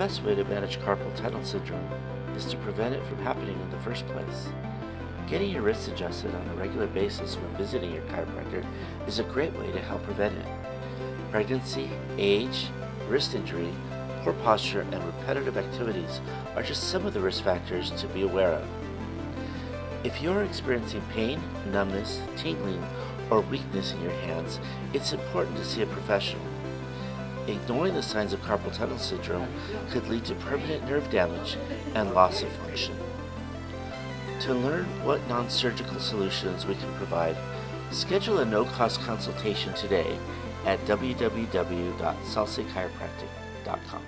damage carpal tunnel syndrome is to prevent it from happening in the first place. Getting your wrist adjusted on a regular basis when visiting your chiropractor is a great way to help prevent it. Pregnancy, age, wrist injury, poor posture, and repetitive activities are just some of the risk factors to be aware of. If you're experiencing pain, numbness, tingling, or weakness in your hands, it's important to see a professional. Ignoring the signs of carpal tunnel syndrome could lead to permanent nerve damage and loss of function. To learn what non-surgical solutions we can provide, schedule a no-cost consultation today at www.salsechiropractic.com.